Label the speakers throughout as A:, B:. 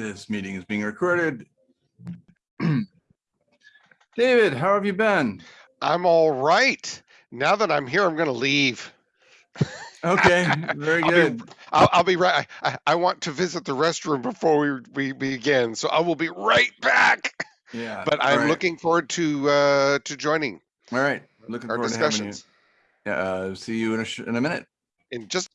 A: This meeting is being recorded. David, how have you been?
B: I'm all right. Now that I'm here, I'm going to leave.
A: Okay, very
B: I'll
A: good.
B: Be, I'll, I'll be right. I, I want to visit the restroom before we, we begin, so I will be right back.
A: Yeah.
B: But I'm
A: right,
B: looking forward to uh, to joining
A: All right, looking
B: our
A: forward to having you.
B: discussions
A: Yeah, uh, see you in a, sh- in a minute.
B: in just.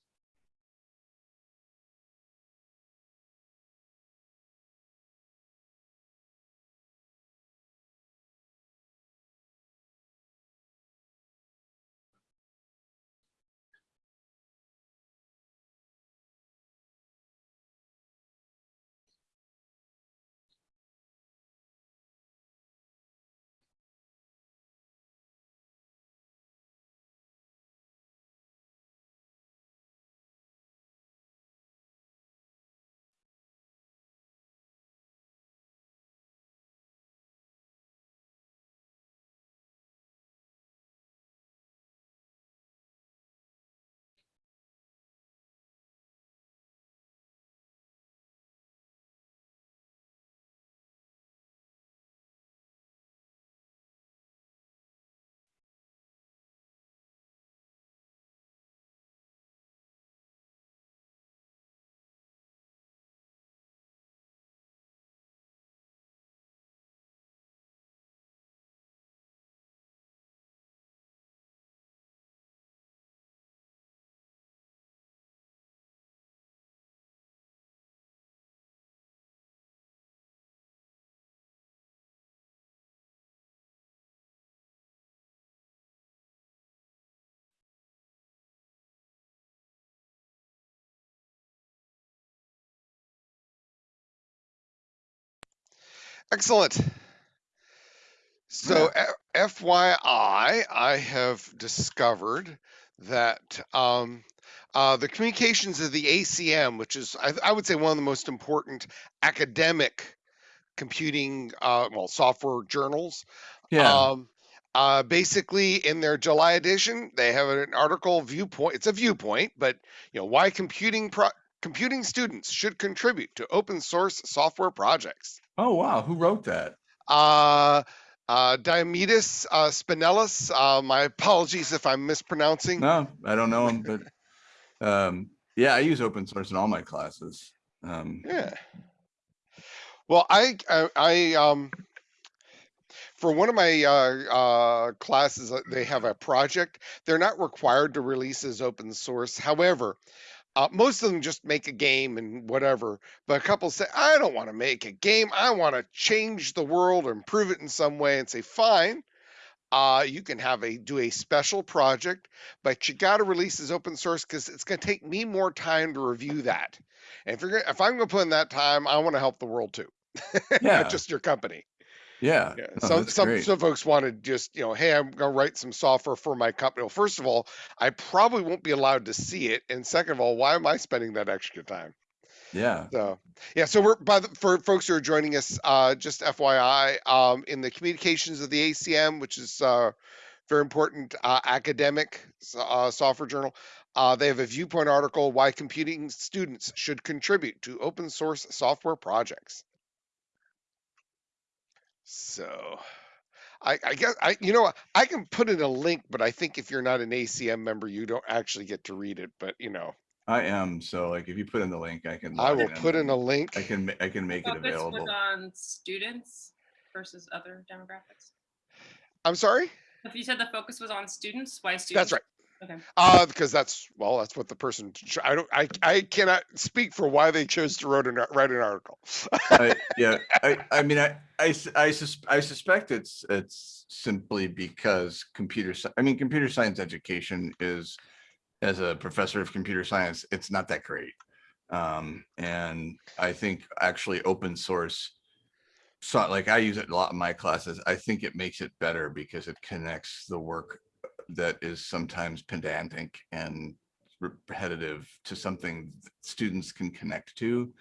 B: Excellent. So, F- FYI, I have discovered that um, uh, the communications of the ACM, which is, I, I would say, one of the most important academic computing, uh, well, software journals.
A: Yeah,
B: Um, uh, basically, in their July edition, they have an article viewpoint. It's a viewpoint, but you know why computing pro- computing students should contribute to open source software projects.
A: Oh, wow, who wrote that?
B: Uh, uh, Diomidis uh, Spinellis. Uh, my apologies if I'm mispronouncing.
A: No, I don't know him, but um, yeah, I use open source in all my classes. Um,
B: Yeah. Well, I, I, I um, for one of my uh, uh, classes, uh, they have a project. They're not required to release as open source. However, uh, most of them just make a game and whatever. But a couple say, I don't want to make a game. I want to change the world or improve it in some way. And say, fine. Uh, you can have a do a special project, but you got to release as open source because it's going to take me more time to review that. And if you're if I'm going to put in that time, I want to help the world too,
A: Yeah.
B: not just your company.
A: Yeah,
B: Yeah.
A: no,
B: some some
A: great.
B: some folks want to just you know, hey, I'm going to write some software for my company. Well, first of all, I probably won't be allowed to see it, and second of all, why am I spending that extra time?
A: Yeah,
B: So yeah, so we're by the for folks who are joining us, uh, just FYI, um, in the communications of the ACM, which is uh, very important uh, academic uh, software journal. Uh, they have a viewpoint article why computing students should contribute to open source software projects. So I, I guess I you know what, I can put in a link, but I think if you're not an ACM member, you don't actually get to read it. But you know,
A: I am. So like, if you put in the link, I can.
B: I
A: log
B: will put in a link.
A: I can, ma- I can make it
C: Focus was
A: available.
C: on students versus other demographics.
B: I'm sorry.
C: If you said the focus was on students, why students?
B: That's right.
C: Okay.
B: Uh, because that's well, that's what the person. I don't. I I cannot speak for why they chose to write an write an article.
A: I, yeah, I, I mean, I, I, s- I sus- I suspect it's, it's simply because computer, sci- I mean, computer science education is, as a professor of computer science, it's not that great. Um, and I think actually open source, so like I use it a lot in my classes. I think it makes it better because it connects the work that is sometimes pedantic and repetitive to something students can connect to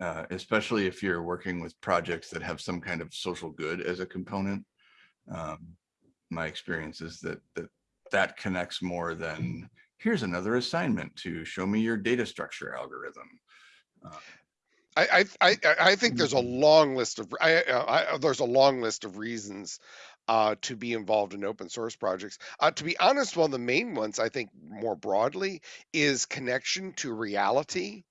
A: uh, especially if you're working with projects that have some kind of social good as a component. Um, my experience is that that that connects more than here's another assignment to show me your data structure algorithm. Uh,
B: I, I, I, I think there's a
A: Mhm.
B: long list of, I, I, there's a long list of reasons uh, to be involved in open source projects. Uh, to be honest, one of the main ones I think more broadly is connection to reality.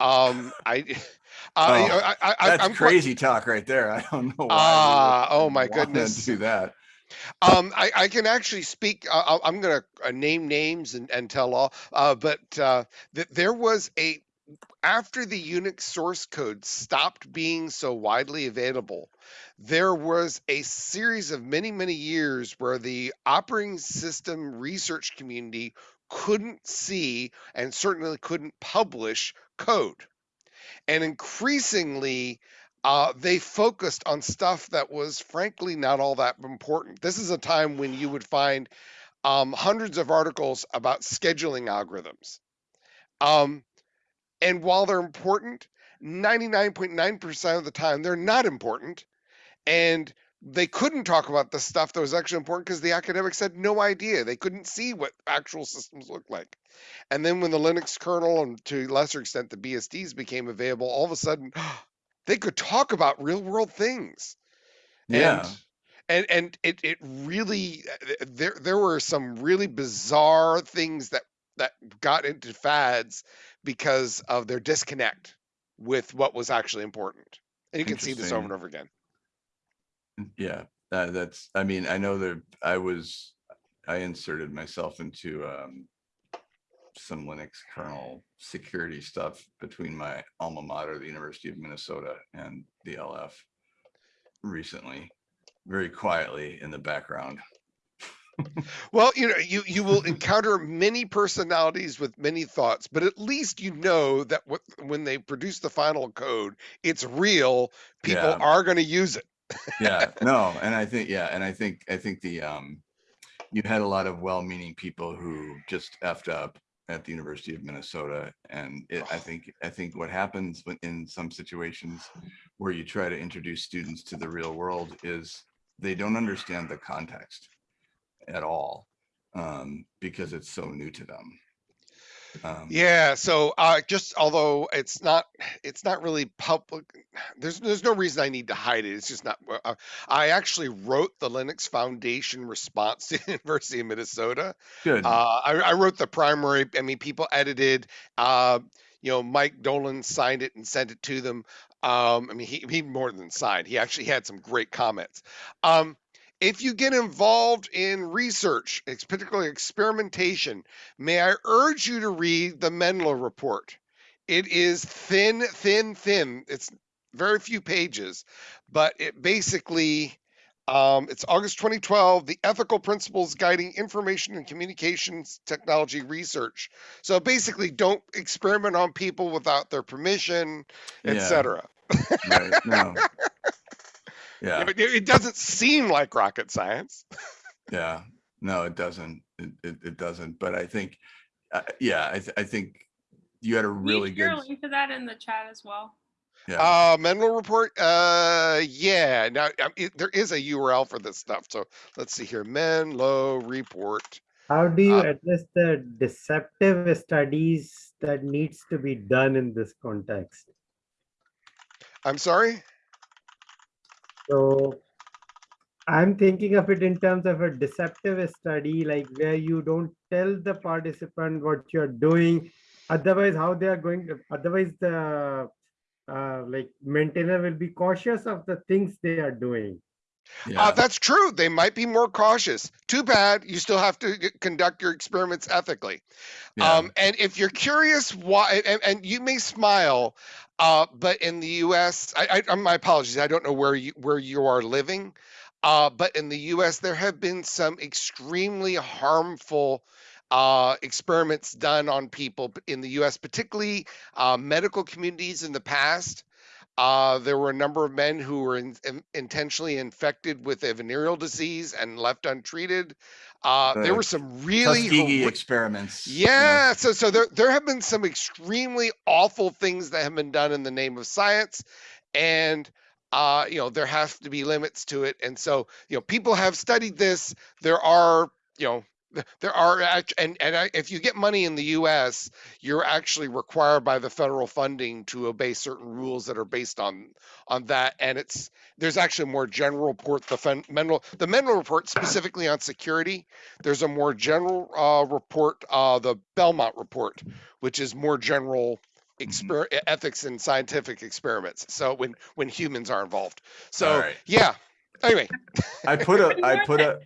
B: Um, I, uh,
A: Oh,
B: I, I, I-
A: That's
B: I'm quite-
A: crazy talk right there. I don't know why.
B: Ah, oh my goodness.
A: Do that.
B: Um, I, I can actually speak. Uh, I'll- I'm going to uh, name names and, and tell all. Uh, but uh, th- there was a after the Unix source code stopped being so widely available, there was a series of many many years where the operating system research community couldn't see and certainly couldn't publish code, and increasingly. Uh, they focused on stuff that was frankly not all that important. This is a time when you would find um, hundreds of articles about scheduling algorithms. Um, and while they're important, 99.9% of the time they're not important. And they couldn't talk about the stuff that was actually important because the academics had no idea. They couldn't see what actual systems looked like. And then when the Linux kernel and to a lesser extent the BSDs became available, all of a sudden they could talk about real world things
A: Yeah.
B: and and it it really uh, there there were some really bizarre things that that got into fads because of their disconnect with what was actually important and you can see this over and over again
A: Yeah, uh, that's, I mean, I know there, I was, I inserted myself into um, some Linux kernel security stuff between my alma mater, the University of Minnesota and the LF recently, very quietly in the background.
B: Well you know you you will encounter many personalities with many thoughts but at least you know that what, when they produce the final code it's real people
A: Yeah.
B: are going to use it
A: Yeah, no, and I think, yeah, and I think, I think the, um, you had a lot of well-meaning people who just effed up at the University of Minnesota. And it, I think, I think what happens when- in some situations where you try to introduce students to the real world is they don't understand the context at all, um, because it's so new to them. Um,
B: Yeah, so uh just although it's not it's not really public there's there's no reason I need to hide it. It's just not uh, I actually wrote the Linux Foundation response to University of Minnesota.
A: Good.
B: Uh I, I wrote the primary I mean people edited uh you know Mike Dolan signed it and sent it to them. Um I mean he he more than signed. He actually had some great comments. Um if you get involved in research, it's particularly experimentation, may I urge you to read the Menlo report. It is thin, thin, thin. It's very few pages, but it basically um, it's August 2012, the ethical principles guiding information and communications technology research. So basically, don't experiment on people without their permission,
A: Yeah,
B: etc.
A: right, no. Yeah.
B: It, it doesn't seem like rocket science.
A: Yeah, no, it doesn't. It, it, it doesn't. But I think, uh, yeah, I, th- I think you had a really
C: share
A: good,
C: a link to that in the chat as well?
A: yeah,
B: Uh, Menlo report. Uh, yeah. Now um, it, there is a URL for this stuff. So let's see here. Menlo report.
D: How do you
B: Uh,
D: address the deceptive studies that needs to be done in this context?
B: I'm sorry.
D: So I'm thinking of it in terms of a deceptive study, like where you don't tell the participant what you're doing. Otherwise, how they are going otherwise the uh, like maintainer will be cautious of the things they are doing.
B: Uh, that's true. They might be more cautious. Too bad. You still have to conduct your experiments ethically.
A: yeah,
B: Um, and if you're curious why, and, and you may smile, uh, but in the U.S., I, I, my apologies, I don't know where you where you are living, uh, but in the U.S., there have been some extremely harmful uh, experiments done on people in the U.S., particularly uh, medical communities in the past. Uh, there were a number of men who were in, in- intentionally infected with a venereal disease and left untreated. Uh, there were some really
A: Tuskegee experiments. you know,
B: yeah, so so there there have been some extremely awful things that have been done in the name of science, and uh, you know there have to be limits to it. And so you know people have studied this. There are you know there are and and if you get money in the U.S., you're actually required by the federal funding to obey certain rules that are based on on that. And it's there's actually a more general report. The fen- Menlo the Menlo report specifically on security. There's a more general uh, report, uh, the Belmont report, which is more general exper- e- ethics and scientific experiments. So when when humans are involved. So
A: right.
B: yeah. Anyway,
A: I put a, I put a,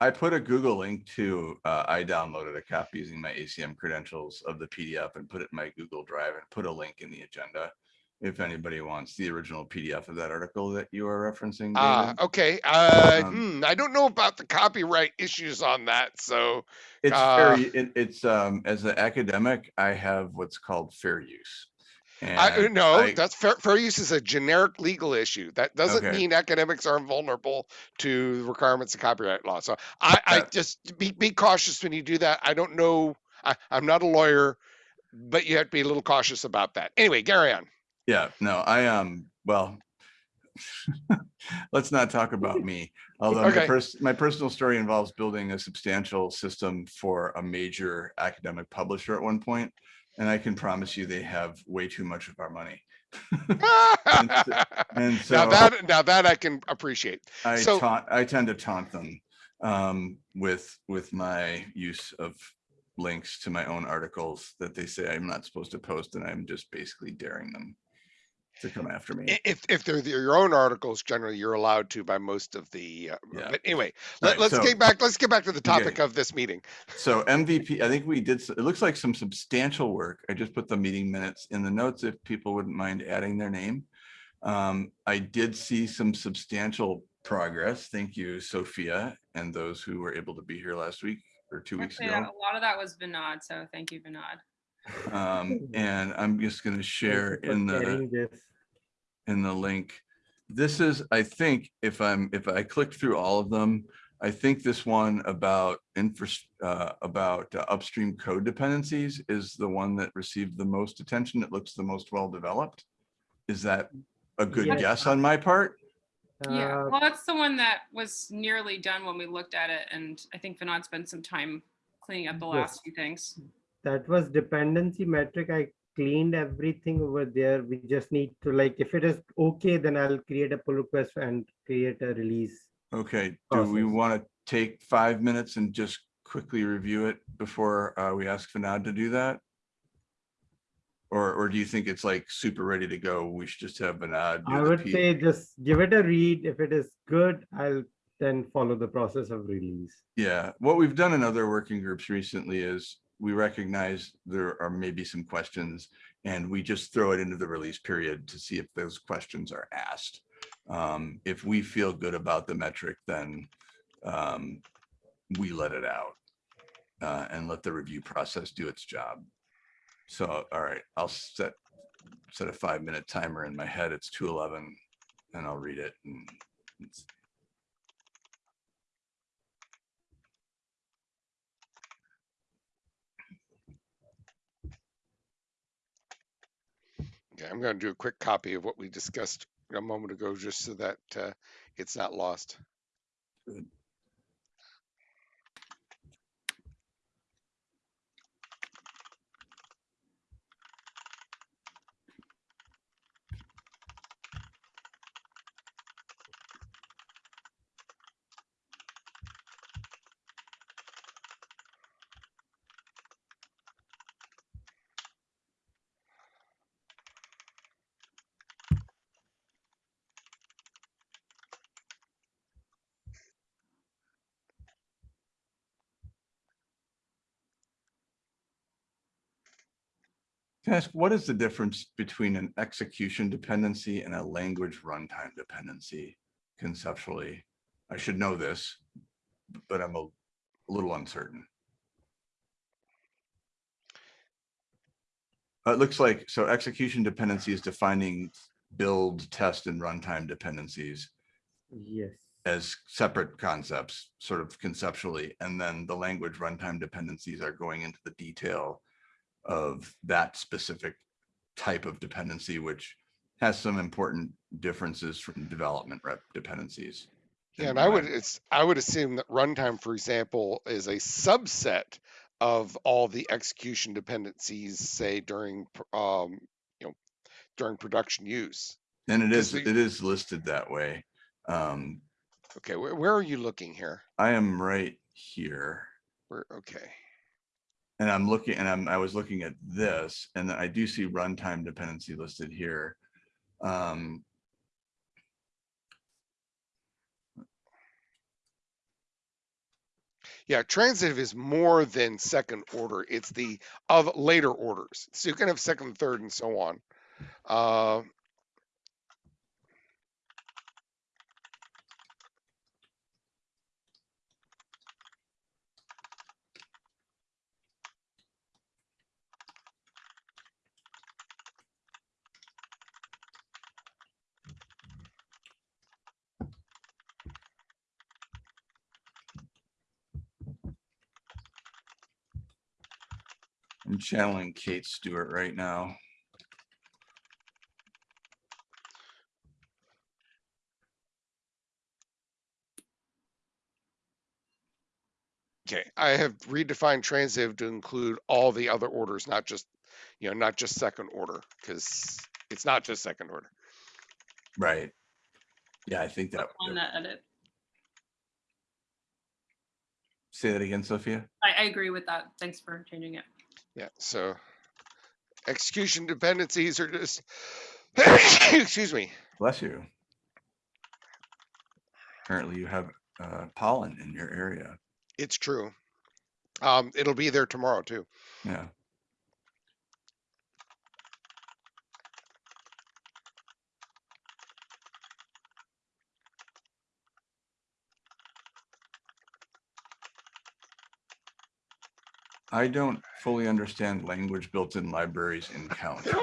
A: I put a Google link to, uh, I downloaded a copy using my ACM credentials of the PDF and put it in my Google Drive and put a link in the agenda. If anybody wants the original PDF of that article that you are referencing.
B: Ah,
A: David.
B: okay. Uh,
A: Um,
B: hmm, I don't know about the copyright issues on that. So,
A: It's
B: uh,
A: fair, it, it's, um, as an academic, I have what's called fair use.
B: I no,
A: I-
B: that's fair. Fair use is a generic legal issue. That doesn't
A: Okay.
B: mean academics are invulnerable to the requirements of copyright law. So, I, I just be be cautious when you do that. I don't know. I, I'm not a lawyer, but you have to be a little cautious about that. Anyway, carry on.
A: Yeah, no, I um, well, let's not talk about me. Although my pers- my personal story involves building a substantial system for a major academic publisher at one point, and I can promise you they have way too much of our money. And so
B: now that now that I can appreciate.
A: I
B: so-
A: taunt, I tend to taunt them um, with with my use of links to my own articles that they say I'm not supposed to post, and I'm just basically daring them to come after me.
B: If if they're the- your own articles, generally you're allowed to by most of the. Uh,
A: Yeah.
B: But anyway,
A: All
B: let,
A: right,
B: let's
A: so-
B: get back. Let's get back to the
A: Okay.
B: topic of this meeting.
A: So MVP, I think we did, it looks like some substantial work. I just put the meeting minutes in the notes if people wouldn't mind adding their name. Um, I did see some substantial progress. Thank you, Sophia, and those who were able to be here last week or two weeks ago.
C: a lot of that was Vinod, so thank you, Vinod.
A: Um, and I'm just gonna share
D: Thank you for
A: in the, in the link. This is, I think, if I'm, if I click through all of them, I think this one about infra, uh, about uh, upstream code dependencies is the one that received the most attention. It looks the most well-developed. Is that a good
D: Yes.
A: guess on my part?
C: Yeah,
D: Uh,
C: well, that's the one that was nearly done when we looked at it, and I think Vinod spent some time cleaning up the
D: Yes.
C: last few things.
D: That was dependency metric. I cleaned everything over there. We just need to like, if it is okay, then I'll create a pull request and create a release.
A: Okay, do we want to take five minutes and just quickly review it before uh, we ask Vinod to do that? Or, or do you think it's like super ready to go? We should just have do
D: I would say just give it a read. If it is good, I'll then follow the process of release.
A: Yeah, what we've done in other working groups recently is we recognize there are maybe some questions and we just throw it into the release period to see if those questions are asked. Um, if we feel good about the metric, then um, we let it out uh, and let the review process do its job. So, all right, I'll set set a five minute timer in my head. It's two eleven and I'll read it and
B: Okay, I'm going to do a quick copy of what we discussed a moment ago, just so that uh, it's not lost.
A: Can I ask, what is the difference between an execution dependency and a language runtime dependency conceptually? I should know this, but I'm a a little uncertain. Uh, It looks like, so execution dependency is defining build, test, and runtime dependencies
D: Yes.
A: as separate concepts, sort of conceptually, and then the language runtime dependencies are going into the detail of that specific type of dependency, which has some important differences from development rep dependencies.
B: Yeah, and I would it's I would assume that runtime, for example, is a subset of all the execution dependencies, say during um, you know, during production use.
A: And it is,
B: the-
A: it is listed that way. Um,
B: Okay, where, where are you looking here?
A: I am right here.
B: Where okay.
A: And I'm looking, and I'm, I was looking at this, and I do see runtime dependency listed here. Um,
B: Yeah, transitive is more than second order. It's the of later orders. So you can have second, third, and so on. Uh,
A: I'm channeling Kate Stewart right now.
B: okay, I have redefined transitive to include all the other orders, not just, you know, not just second order, because it's not just second order.
A: Right. Yeah, I think that,
C: on that edit.
A: say that again, Sophia?
C: I, I agree with that. Thanks for changing it.
B: Yeah, so execution dependencies are just, excuse me.
A: Bless you. Apparently you have uh, pollen in your area.
B: It's true. Um, it'll be there tomorrow too.
A: Yeah. I don't fully understand language built-in libraries in count.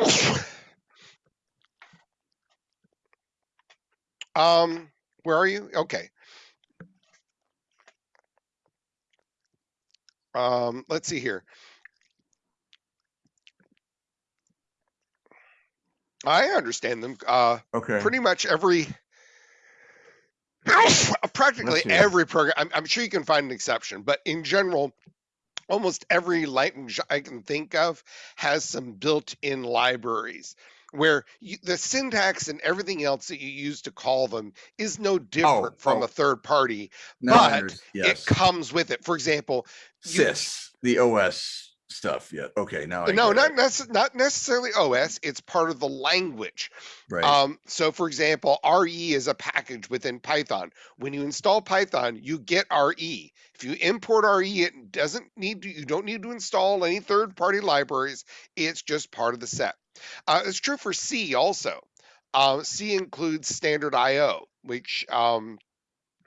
B: Um, where are you? Okay. Um, let's see here. I understand them. Uh,
A: Okay,
B: pretty much every, practically every program. I'm, I'm sure you can find an exception, but in general, almost every language I can think of has some built-in libraries where you, the syntax and everything else that you use to call them is no oh, different from
A: oh.
B: a third party.
A: now I
B: but
A: yes,
B: It comes with it. For example, you-
A: sys, the OS stuff, yeah, okay, now. I
B: no, not
A: it.
B: necess- not necessarily OS. It's part of the language.
A: Right,
B: Um, so for example, RE is a package within Python. When you install Python, you get RE. If you import RE, it doesn't need to, you don't need to install any third party libraries. It's just part of the set. Uh, it's true for C also. Uh, C includes standard IO, which, um,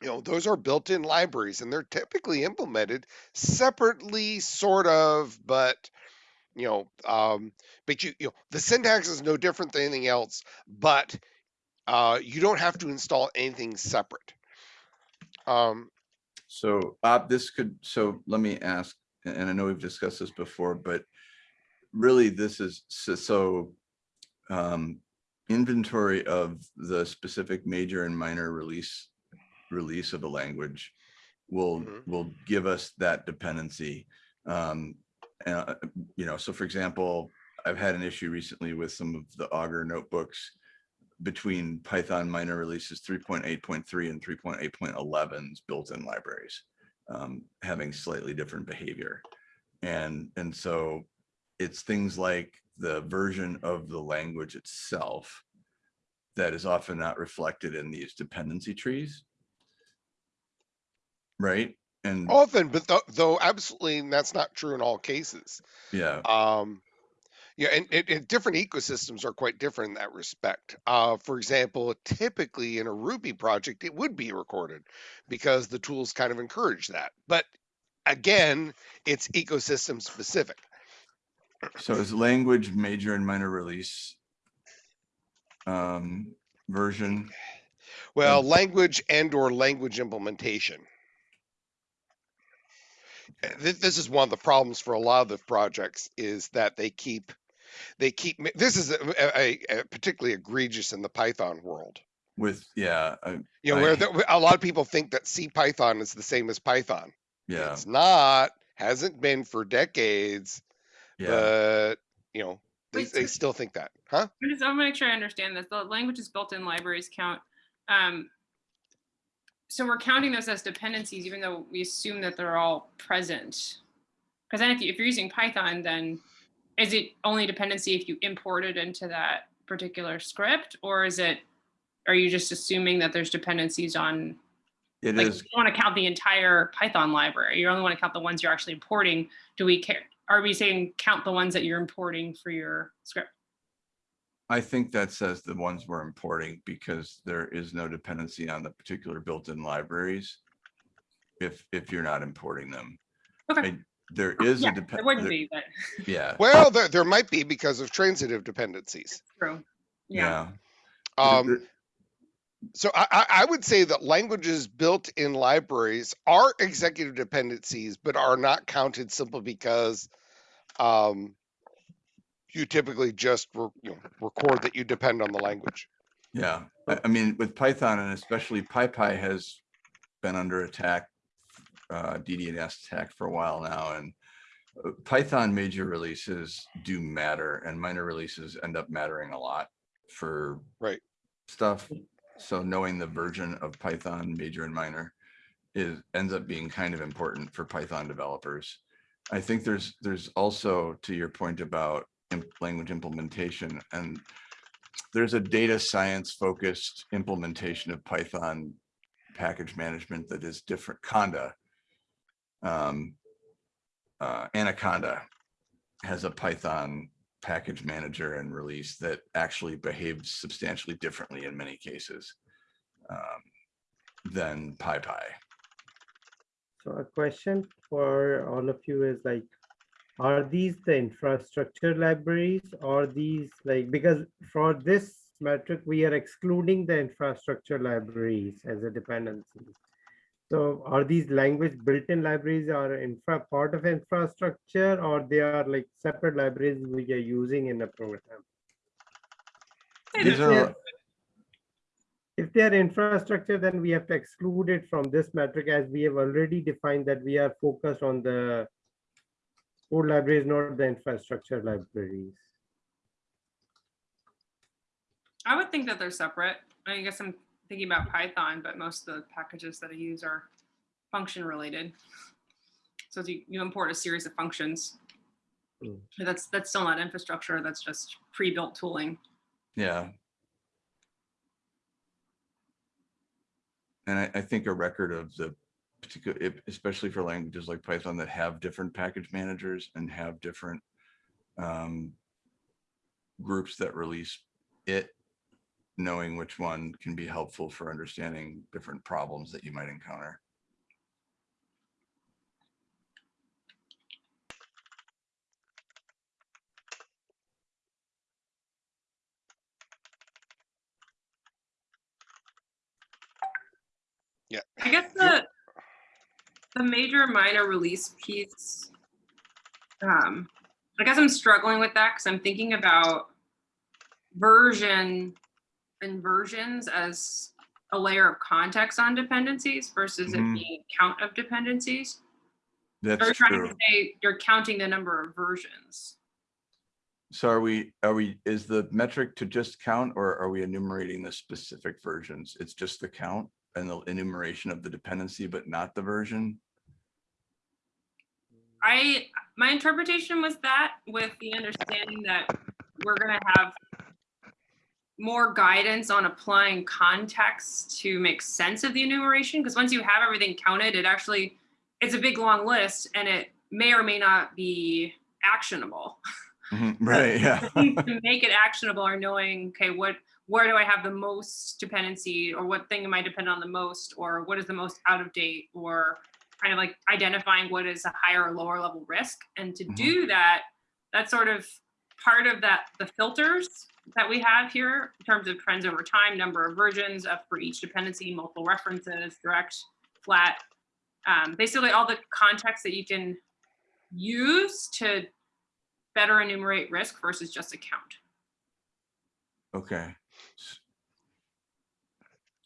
B: you know, those are built in libraries and they're typically implemented separately, sort of, but you know, um, but you, you know, the syntax is no different than anything else, but uh, you don't have to install anything separate. Um,
A: so, Bob, this could, so let me ask, and I know we've discussed this before, but really this is, so, so um, inventory of the specific major and minor release, release of the language will,
B: Mhm.
A: will give us that dependency. Um, uh, you know, so for example, I've had an issue recently with some of the Augur notebooks between Python minor releases 3.8.3 and 3.8.11's built-in libraries, um, having slightly different behavior. And, and so it's things like the version of the language itself that is often not reflected in these dependency trees. Right? And
B: often, but th- though absolutely that's not true in all cases.
A: yeah,
B: Um, yeah, and, and, and different ecosystems are quite different in that respect. Uh, for example, typically in a Ruby project, it would be recorded because the tools kind of encourage that. But again, it's ecosystem specific.
A: so is language major and minor release um, version?
B: Well, language and or language implementation. Uh, th- This is one of the problems for a lot of the projects is that they keep, they keep, this is a, a- a- a particularly egregious in the Python world.
A: with, yeah, I-
B: You know,
A: I-
B: where the, a lot of people think that C Python is the same as Python.
A: yeah,
B: It's not, hasn't been for decades,
A: yeah.
B: but you know, they,
C: Wait,
B: they
C: so-
B: still think that, huh?
C: I just, I want to make sure I understand this. The languages built-in libraries count. Um, so we're counting those as dependencies, even though we assume that they're all present. Because then if, you, if you're using Python, then is it only dependency if you import it into that particular script, or is it? Are you just assuming that there's dependencies on?
A: It
C: Like,
A: is,
C: you want to count the entire Python library. You only want to count the ones you're actually importing. Do we care? Are we saying count the ones that you're importing for your script?
A: I think that says the ones we're importing because there is no dependency on the particular built-in libraries. If, if you're not importing them.
C: Okay.
A: I- There is a
C: Yeah,
A: depend.
C: It wouldn't be, but
A: Yeah,
B: Well, there, there might be because of transitive dependencies.
C: true. Yeah.
A: yeah.
B: Um, so I, I, I would say that languages built in libraries are executive dependencies, but are not counted simply because um, you typically just re- you know, record that you depend on the language.
A: Yeah, I, mean, with Python and especially PyPI has been under attack, uh, DDNS attack for a while now, and uh, Python major releases do matter and minor releases end up mattering a lot for
B: Right.
A: stuff. So knowing the version of Python major and minor is, ends up being kind of important for Python developers. I think there's, there's also, to your point about language implementation and there's a data science focused implementation of Python package management that is different, Conda. Um, uh, Anaconda has a Python package manager and release that actually behaves substantially differently in many cases um, than PyPI.
D: So a question for all of you is like, are these the infrastructure libraries or these like, because for this metric, we are excluding the infrastructure libraries as a dependency. So are these language built-in libraries are infra part of infrastructure or they are like separate libraries we are using in a program?
A: These are,
D: If they are infrastructure, then we have to exclude it from this metric as we have already defined that we are focused on the code libraries, not the infrastructure libraries.
C: I would think that they're separate. I guess I'm thinking about Python, but most of the packages that I use are function related. So you, you import a series of functions.
D: Mm.
C: That's, that's still not infrastructure. That's just pre-built tooling.
A: yeah. And I, I think a record of the particular, if- especially for languages like Python that have different package managers and have different um, groups that release it, knowing which one can be helpful for understanding different problems that you might encounter. Yeah.
C: I guess the, the major minor release piece, um, I guess I'm struggling with that because I'm thinking about version and versions as a layer of context on dependencies versus it
A: Mhm.
C: being count of dependencies.
A: That's
C: trying
A: true.
C: to say you're counting the number of versions?
A: So are we, are we, is the metric to just count or are we enumerating the specific versions? It's just the count and the enumeration of the dependency, but not the version?
C: I, my interpretation was that with the understanding that we're gonna have more guidance on applying context to make sense of the enumeration, because once you have everything counted, it actually, it's a big, long list, and it may or may not be actionable.
A: Mhm, Right, yeah.
C: To make it actionable are knowing, okay, what, where do I have the most dependency, or what thing am I dependent on the most, or what is the most out of date, or kind of like identifying what is a higher or lower level risk. And to
A: Mhm.
C: do that, that's sort of part of that, the filters that we have here in terms of trends over time, number of versions of for each dependency, multiple references, direct, flat. Um, basically all the context that you can use to better enumerate risk versus just a count.
A: Okay.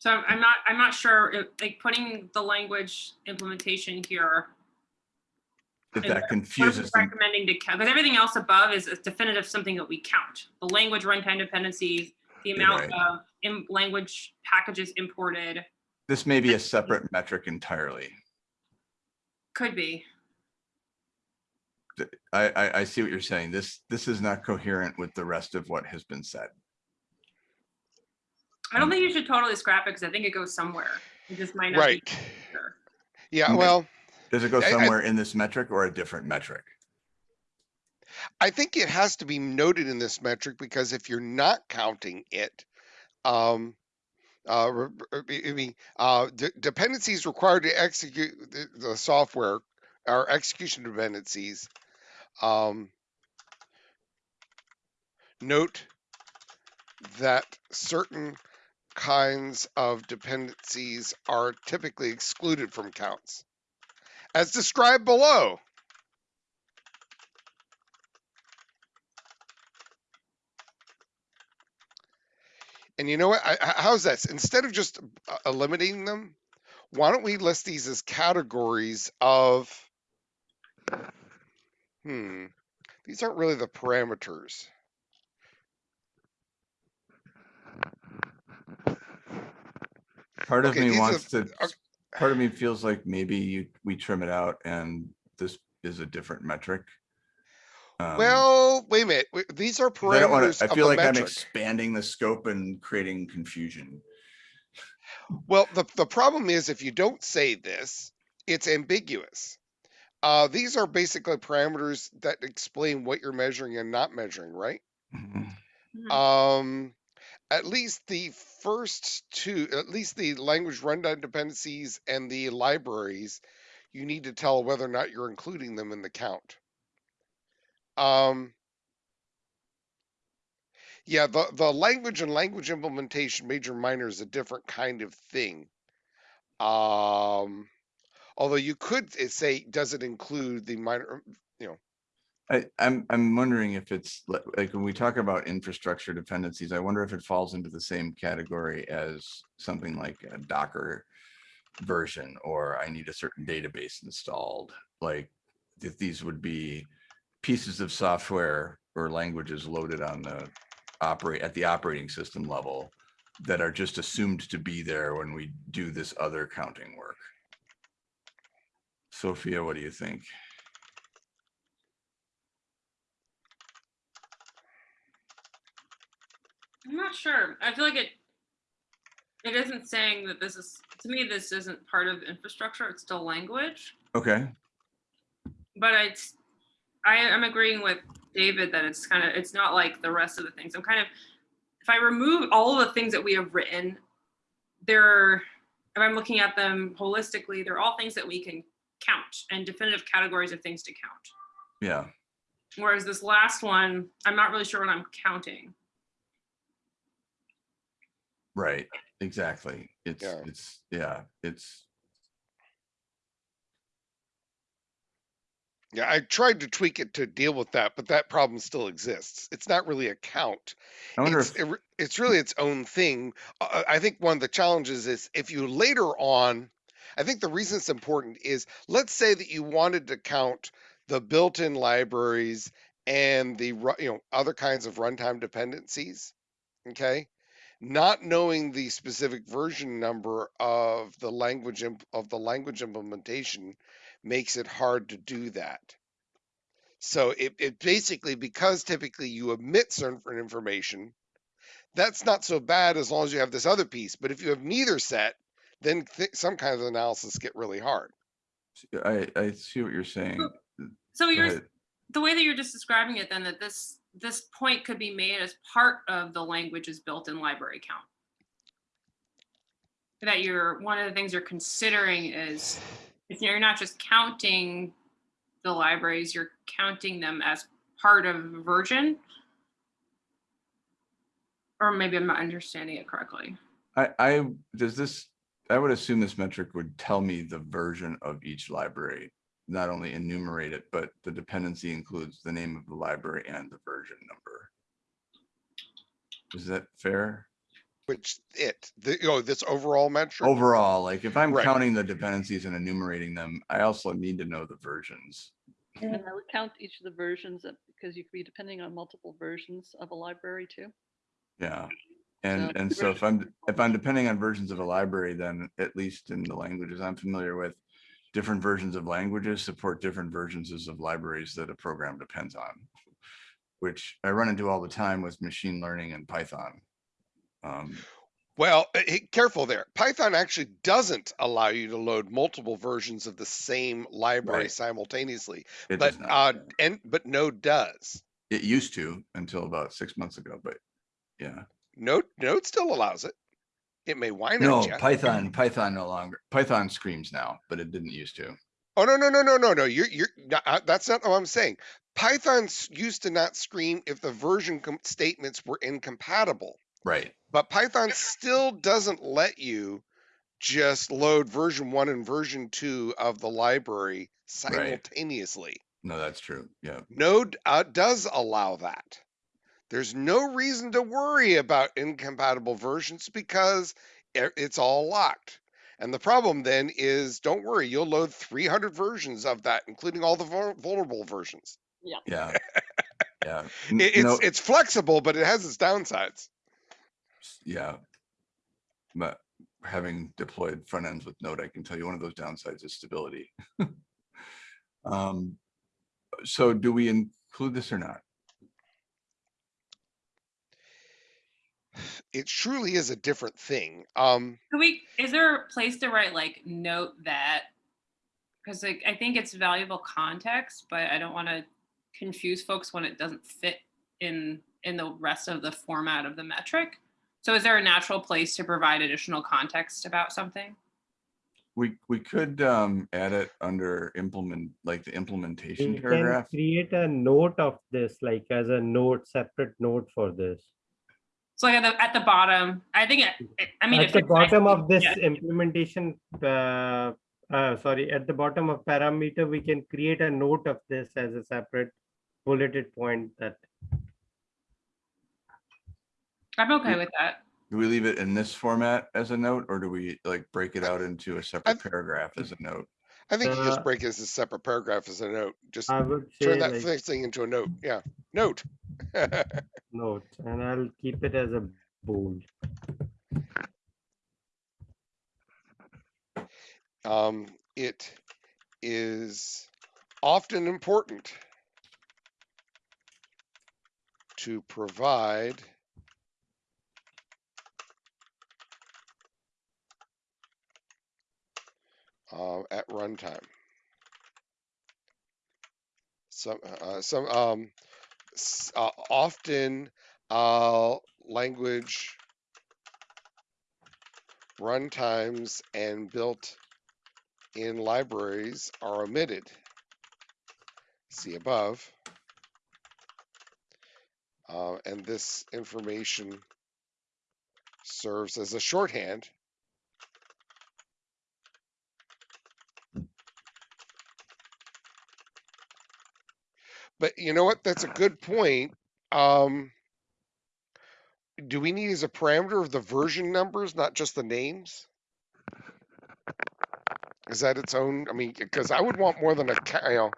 C: So I'm not, I'm not sure, if, like, putting the language implementation here.
A: If that
C: What are we
A: confuses them,
C: recommending to count, because everything else above is is definitive something that we count. The language runtime dependencies, the amount
A: right.
C: of in language packages imported,
A: this may be a separate metric entirely.
C: could be.
A: I, I, I see what you're saying. This, this is not coherent with the rest of what has been said.
C: I don't think you should totally scrap it because I think it goes somewhere. It just might not be.
B: Right.
C: sure.
B: Yeah, well,
A: Does it go
B: I- I-
A: somewhere in this metric or a different metric?
B: I think it has to be noted in this metric because if you're not counting it, um, uh, re- re- I mean, uh, de- dependencies required to execute the, the software are execution dependencies. Um, note that certain kinds of dependencies are typically excluded from counts, as described below. And you know what? I, how's that? Instead of just uh, eliminating them, why don't we list these as categories of? Hmm. These aren't really the parameters.
A: Part of
B: Okay,
A: me
B: these are
A: wants to,
B: okay.
A: part of me feels like maybe you, we trim it out and this is a different metric. Um,
B: Well, wait a minute. w- These are
A: 'cause I don't wanna,
B: parameters
A: I feel
B: the
A: like I'm expanding the scope and creating confusion.
B: Well, the, the problem is if you don't say this, it's ambiguous. Uh, these are basically parameters that explain what you're measuring and not measuring, right?
A: Mhm.
C: Mhm.
B: Um, at least the first two, at least the language runtime dependencies and the libraries, you need to tell whether or not you're including them in the count. Um, yeah, the, the language and language implementation major minor is a different kind of thing. Um, although you could uh, say, does it include the minor,
A: I, I'm, I'm wondering if it's like, when we talk about infrastructure dependencies, I wonder if it falls into the same category as something like a Docker version, or I need a certain database installed, like if these would be pieces of software or languages loaded on the operate, at the operating system level that are just assumed to be there when we do this other counting work. Sophia, what do you think?
C: I'm not sure. I feel like it. It isn't saying that this is, to me, this isn't part of infrastructure. It's still language.
A: Okay,
C: But it's, I am agreeing with David that it's kind of, it's not like the rest of the things. I'm kind of, if I remove all of the things that we have written, they're, if I'm looking at them holistically, they're all things that we can count and definitive categories of things to count.
A: yeah.
C: Whereas this last one, I'm not really sure what I'm counting.
A: Right, exactly. It's,
B: Yeah.
A: it's, yeah, it's,
B: Yeah, I tried to tweak it to deal with that, but that problem still exists. It's not really a count.
A: I wonder
B: It's,
A: if,
B: it re- it's really its own thing. Uh, I think one of the challenges is if you later on, I think the reason it's important is let's say that you wanted to count the built-in libraries and the ru- you know other kinds of runtime dependencies. Okay, not knowing the specific version number of the language imp- of the language implementation makes it hard to do that. So it, it basically because typically you omit certain information, that's not so bad as long as you have this other piece. But if you have neither set, then th- some kinds of analysis get really hard.
A: I, I see what you're saying.
C: So
A: Go
C: you're, the way that you're just describing it then that this, this point could be made as part of the language's built-in library count. That you're, one of the things you're considering is, if you're not just counting the libraries, you're counting them as part of version. Or maybe I'm not understanding it correctly.
A: I, I, does this, I would assume this metric would tell me the version of each library, not only enumerate it, but the dependency includes the name of the library and the version number. Is that fair?
B: Which it, the, you know, this overall metric?
A: Overall, like if I'm
B: Right.
A: counting the dependencies and enumerating them, I also need to know the versions.
E: And I would count each of the versions of- because you could be depending on multiple versions of a library too.
A: Yeah. And,
E: So
A: and so if I'm, if I'm depending on versions of a library, then at least in the languages I'm familiar with, different versions of languages support different versions of libraries that a program depends on. Which I run into all the time with machine learning and Python. Um,
B: Well, eh, careful there. Python actually doesn't allow you to load multiple versions of the same library
A: Right.
B: simultaneously,
A: it
B: but uh, and but Node does.
A: It used to until about six months ago, but yeah.
B: Node Node still allows it. It may whine
A: No,
B: at you.
A: Python, Python no longer, Python screams now, but it didn't used to.
B: Oh no no no no no no! You're you're no, uh, that's not what I'm saying. Python used to not scream if the version statements were incompatible,
A: Right,
B: but Python still doesn't let you just load version one and version two of the library simultaneously.
A: no, that's true, yeah.
B: Node uh, does allow that. There's no reason to worry about incompatible versions because it's all locked. And the problem then is, don't worry, you'll load 300 versions of that, including all the vul- vulnerable versions.
A: Yeah. Yeah. N-
B: It, it's
A: no,
B: it's flexible, but it has its downsides.
A: Yeah. But having deployed front ends with Node, I can tell you one of those downsides is stability. Um, so do we include this or not?
B: It truly is a different thing. Um,
C: Could we, is there a place to write like note that? Because like, I think it's valuable context, but I don't want to confuse folks when it doesn't fit in, in the rest of the format of the metric. So is there a natural place to provide additional context about something?
A: We, we could um, add it under implement, like the implementation
D: You can
A: paragraph.
D: create a note of this, like as a note, separate note for this.
C: So like at the, at the bottom, I think, it- I mean.
D: At
C: if
D: the
C: it's-
D: bottom of this
C: yeah.
D: implementation, uh, uh, sorry, at the bottom of parameter, we can create a note of this as a separate bulleted point that
C: I'm okay with that.
A: Do we leave it in this format as a note or do we like break it out into a separate
B: I've-
A: paragraph as a note?
B: I think you just
D: Uh,
B: break it as a separate paragraph as a note. Just
D: I would
B: turn
D: say
B: that
D: like
B: first thing into a note. Yeah, note.
D: note, and I'll keep it as a bold.
B: um, it is often important to provide uh, at runtime. Some, uh, some, um, uh, often, uh, language runtimes and built in libraries are omitted. See above. Uh, and this information serves as a shorthand But you know what? That's a good point. Um, do we need as a parameter of the version numbers, not just the names? Is that its own? I mean, because I would want more than a, you know,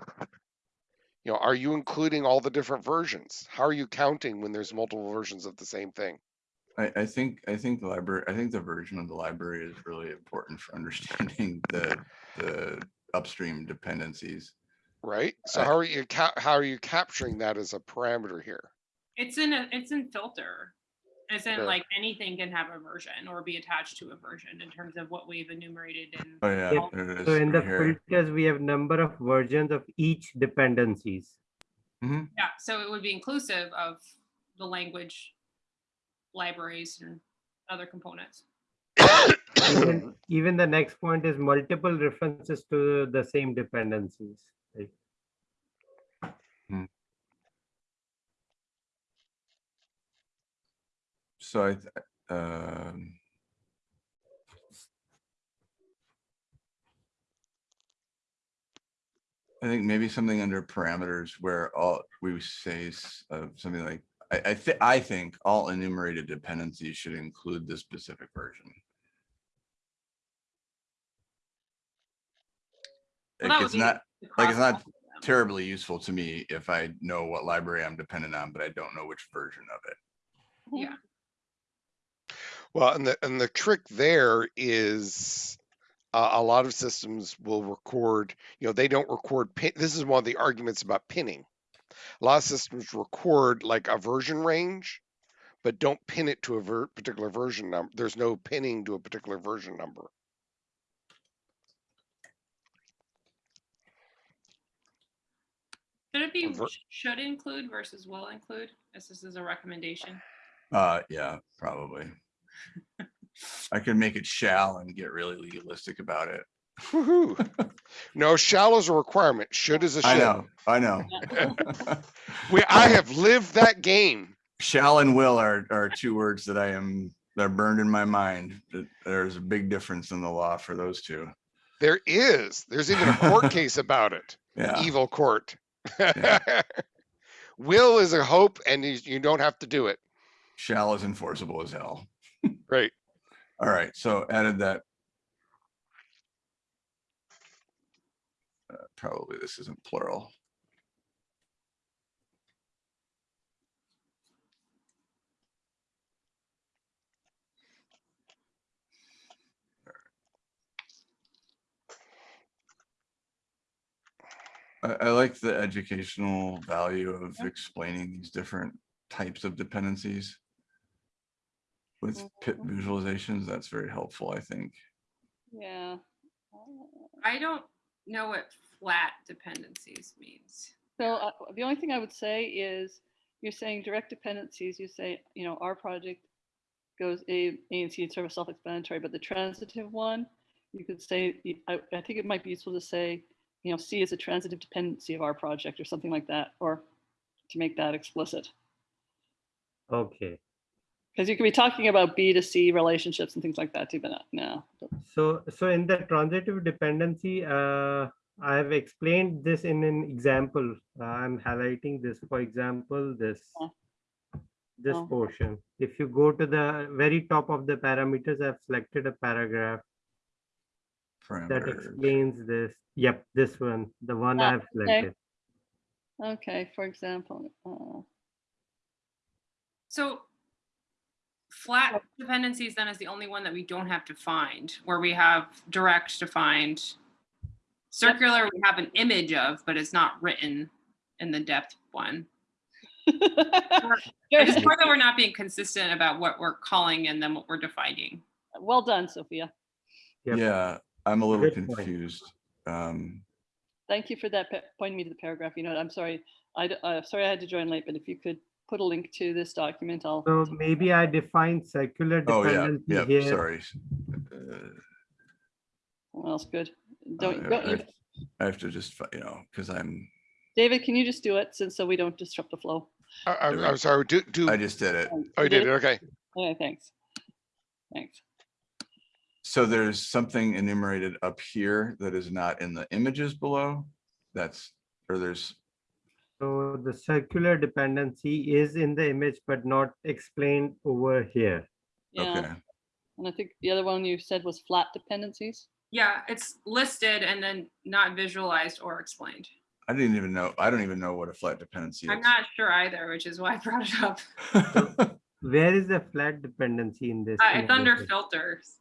B: you know, are you including all the different versions? How are you counting when there's multiple versions of the same thing?
A: I, I think, I think the library, I think the version of the library is really important for understanding the, the upstream dependencies.
B: Right? So
A: I-
B: how are you ca- how are you capturing that as a parameter here?
C: It's in a, it's in filter. As in
B: Sure.
C: like anything can have a version or be attached to a version in terms of what we've enumerated in.
A: Oh, yeah.
D: Yep.
A: there it is,
D: So in the
A: right here.
D: filters, we have number of versions of each dependencies.
A: Mhm.
C: Yeah, so it would be inclusive of the language libraries and other components.
D: Even, even the next point is multiple references to the same dependencies. Like-
A: So I, th- um. I think maybe something under parameters where all we say is, uh, something like I, I thi- I think all enumerated dependencies should include this specific version.
C: Well, that
A: Like,
C: would
A: it's
C: be
A: not
C: the
A: like, it's not. Terribly useful to me if I know what library I'm dependent on, but I don't know which version of it.
C: Yeah.
B: Well, and the, and the trick there is uh, a lot of systems will record, you know, they don't record pin. This is one of the arguments about pinning. A lot of systems record like a version range, but don't pin it to a ver- particular version number. There's no pinning to a particular version number.
C: Should it be
B: Ver-
C: should include versus will include? As this is a recommendation.
A: Uh, yeah, probably. I could make it shall and get really legalistic about it.
B: Woohoo. no, shall is a requirement. Should is a
A: I
B: should.
A: know, I know.
B: We, I have lived that game.
A: Shall and will are, are two words that I am, they're burned in my mind. That There's a big difference in the law for those two.
B: There is. There's even a court case about it.
A: Yeah,
B: Evil court. Will is a hope, and you, you don't have to do it.
A: shall is enforceable as hell.
B: Right.
A: All right, so added that. Uh, Probably this isn't plural. I, I like the educational value of explaining these different types of dependencies. With pit visualizations, that's very helpful, I think.
E: Yeah.
C: I don't know what flat dependencies means.
E: So uh, the only thing I would say is, you're saying direct dependencies, you say, you know, our project goes A, A and C, it's sort of self-explanatory, but the transitive one, you could say, I think it might be useful to say, you know, C is a transitive dependency of our project or something like that, or to make that explicit.
D: Okay,
E: Because you could be talking about B to C relationships and things like that too, but not, no.
D: so, so in the transitive dependency, uh, I have explained this in an example. Uh, I'm highlighting this, for example, this.
E: Oh.
D: This
E: Oh.
D: portion. If you go to the very top of the parameters, I've selected a paragraph that explains this. Yep, this one, the one
E: Ah,
D: I've selected.
E: Okay, for example, uh,
C: So flat dependencies then is the only one that we don't have to find, where we have direct defined. Circular, we have an image of, but it's not written in the depth one. I just worry that we're not being consistent about what we're calling and then what we're defining.
E: well done, Sophia.
D: Yep.
A: Yeah, I'm a little
D: Good point.
A: confused. Um,
E: Thank you for that, pa- pointing me to the paragraph. You know, I'm sorry, I, d- uh, sorry I had to join late, but if you could put a link to this document, I'll.
D: So maybe I define circular
A: oh, yeah,
D: dependency
A: yeah,
D: here.
A: sorry. Uh,
E: What else good? Don't,
A: I-
E: don't,
A: I
E: you-
A: have- I have to just, fi- you know, because I'm,
E: David, can you just do it since so we don't disrupt the flow?
B: I, I'm, I'm sorry. Do, do,
A: I just did it.
B: oh, you did it. Okay.
E: Okay, thanks. Thanks.
A: So there's something enumerated up here that is not in the images below. That's, or there's,
D: So the circular dependency is in the image, but not explained over here.
E: Yeah,
A: okay,
E: and I think the other one you said was flat dependencies.
C: Yeah, it's listed and then not visualized or explained.
A: I didn't even know, I don't even know what a flat dependency is.
C: I'm not sure either, which is why I brought it up.
D: Where is the flat dependency in this?
C: Uh, it's under
D: analysis?
C: filters.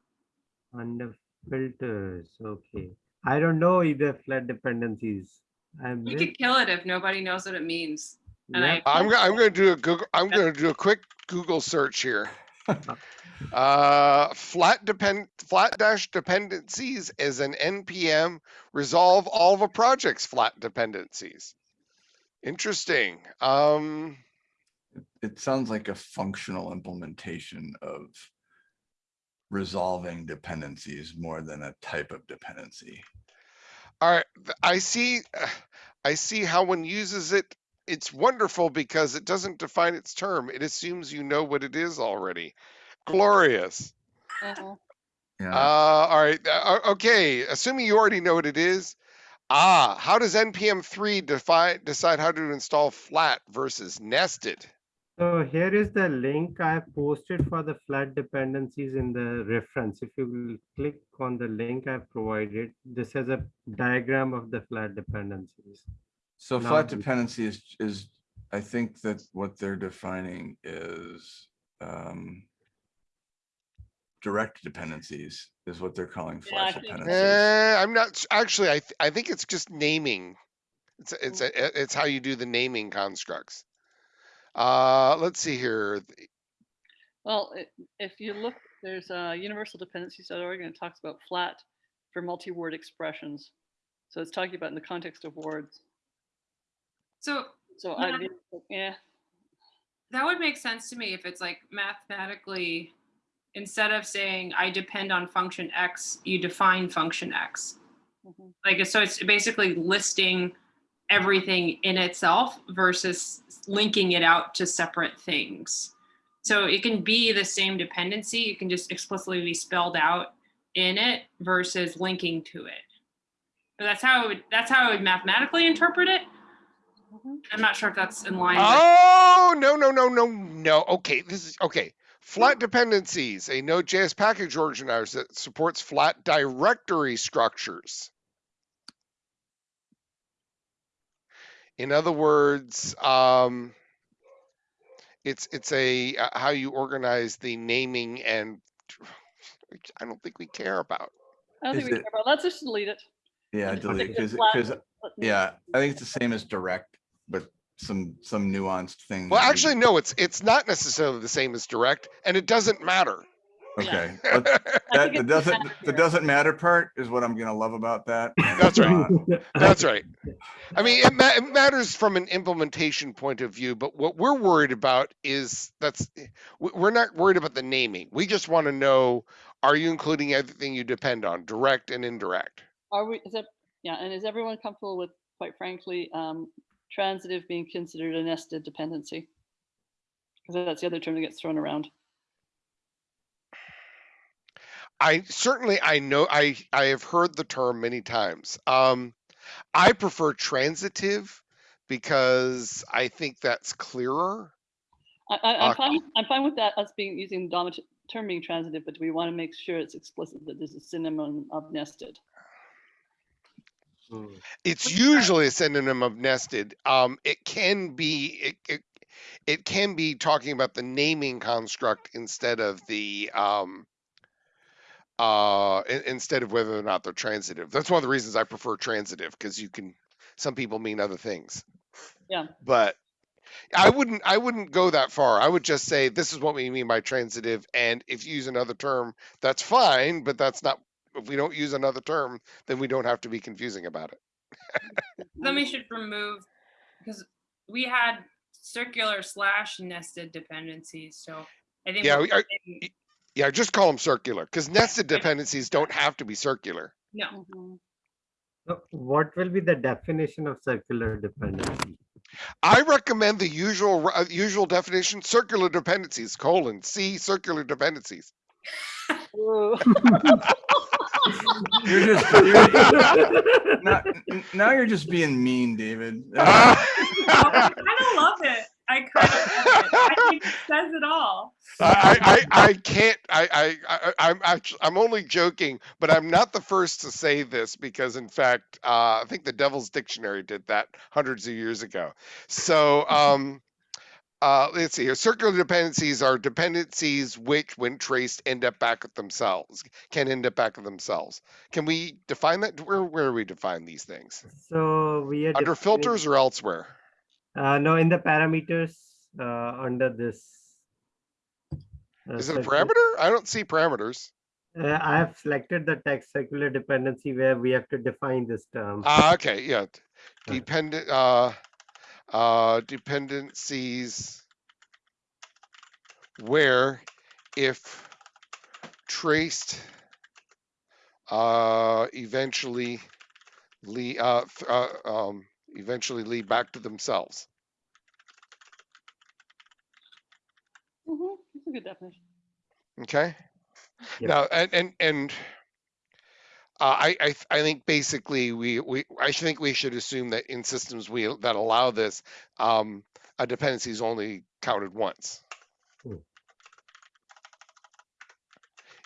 D: Under filters, okay. I don't know either flat dependencies. I
C: We
D: missed-
C: could kill it if nobody knows what it means. and I-
D: Yep,
B: I'm, go- I'm going to do a Google, I'm going to do a quick Google search here. Uh, flat depend, flat dash dependencies is an NPM resolve all of a project's flat dependencies. Interesting. Um,
A: It sounds like a functional implementation of resolving dependencies more than a type of dependency.
B: all right, I see, uh, I see how one uses it. It's wonderful because it doesn't define its term. It assumes you know what it is already. Glorious. Uh,
A: Yeah,
B: all right. Uh, okay. Assuming you already know what it is. Ah, how does npm three define decide how to install flat versus nested?
D: So here is the link I have posted for the flat dependencies in the reference. If you will click on the link I've provided, this has a diagram of the flat dependencies.
A: So
D: Now
A: flat dependency is, is, I think that what they're defining is, um, direct dependencies is what they're calling
E: Yeah,
A: flat dependencies.
B: Eh, I'm not, actually, I, th- I think it's just naming. It's, it's, a- it's how you do the naming constructs. Uh, let's see here.
E: Well, if you look, there's uh, universaldependencies.org and it talks about flat for multi-word expressions. So it's talking about in the context of words.
C: So
E: So
C: Yeah.
E: I, mean, yeah,
C: that would make sense to me if it's like mathematically, instead of saying I depend on function X, you define function X.
E: mhm.
C: Like, so it's basically listing everything in itself versus linking it out to separate things. So it can be the same dependency, it can just explicitly be spelled out in it versus linking to it. But that's how, I would that's how I would mathematically interpret it.
E: Mhm.
C: I'm not sure if that's in line.
B: Oh, no, no, no, no, no. Okay, this is, okay. Flat dependencies, a Node.js package organizer that supports flat directory structures. In other words, um, it's, it's a, uh, how you organize the naming and I don't think we care about.
E: I don't
A: Is
E: think we
A: it-
E: care about, let's just delete it.
A: Yeah,
E: and
A: delete,
E: stick with
A: because,
E: flat,
A: because, yeah, I think it's the same as direct, but some, some nuanced thing.
B: Well,
A: that we-
B: actually, no, it's, it's not necessarily the same as direct and it doesn't matter.
A: Okay,
E: I
A: but that, the doesn't,
E: matter
A: the doesn't matter part is what I'm gonna love about that.
B: That's right. That's right. I mean, it, ma- it matters from an implementation point of view, but what we're worried about is that's we- we're not worried about the naming. We just want to know: Are you including everything you depend on, direct and indirect?
E: Are we, is that, yeah, and is everyone comfortable with, quite frankly, um, transitive being considered a nested dependency? Because that's the other term that gets thrown around.
B: I certainly I know I I have heard the term many times. Um, I prefer transitive because I think that's clearer.
E: I, I, I'm
B: Uh,
E: fine, I'm fine with that, us being, using the dominant term being transitive, but do we want to make sure it's explicit that there's a synonym of nested?
D: Hmm.
B: It's usually a synonym of nested. Um, it can be it, it it can be talking about the naming construct instead of the um uh in- instead of whether or not they're transitive. That's one of the reasons I prefer transitive because you can some people mean other things.
E: Yeah.
B: But I wouldn't I wouldn't go that far. I would just say this is what we mean by transitive and if you use another term that's fine, but that's not if we don't use another term, then we don't have to be confusing about it.
C: then we should remove because we had circular slash nested dependencies. So I think
B: Yeah,
C: we're
B: we are-
C: saying-
B: Yeah, just call them circular because nested dependencies don't have to be circular.
C: no.
E: Mhm.
D: So What will be the definition of circular dependency?
B: I recommend the usual uh, usual definition: circular dependencies colon C circular dependencies.
A: You're just, you're, now, now you're just being mean, David.
C: I kind of love it. I kind of it. I think it says it all.
B: I, I, I can't. I, I, I, I'm actually, I'm only joking, but I'm not the first to say this because, in fact, uh, I think the Devil's Dictionary did that hundreds of years ago. So, um, uh, let's see here. Circular dependencies are dependencies which, when traced, end up back at themselves. Can end up back at themselves. Can we define that? Where, where do we define these things?
D: So we are.
B: Under filters or elsewhere?
D: Uh, no, in the parameters, uh, under this. uh,
B: Is it a parameter? I don't see parameters.
D: Uh, I have selected the text circular dependency where we have to define this term.
B: Ah, okay, yeah. Dependent, uh, uh, dependencies where if traced, uh, eventually lead, uh, uh, um, eventually lead back to themselves.
E: Mhm, That's a good definition.
B: Okay.
D: Yep.
B: Now, and and and uh, I I I think basically we we I think we should assume that in systems we that allow this, um, a dependency is only counted once.
D: Hmm.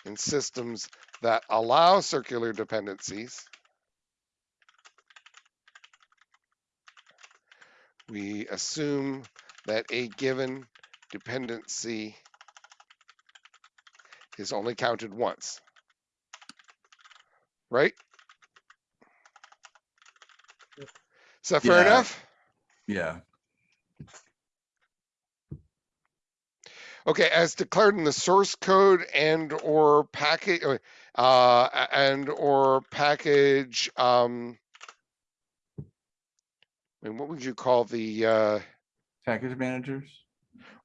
B: In systems that allow circular dependencies, we assume that a given dependency is only counted once. Right? Is that fair
A: Yeah.
B: enough?
A: Yeah,
B: Okay, as declared in the source code and or package, uh, and or package, um, mean, what would you call the, uh,
A: package managers.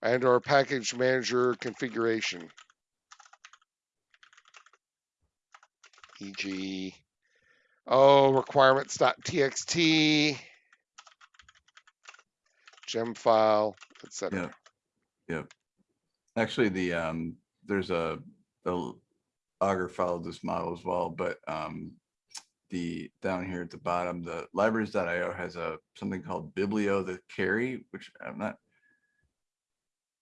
B: and our package manager configuration? E.g., oh, requirements.txt, Gemfile, etc.
A: Yeah. Actually, the, um, there's a, the Augur followed this model as well, but, um, the, down here at the bottom, the libraries.io has a, something called Biblio the carry, which I'm not,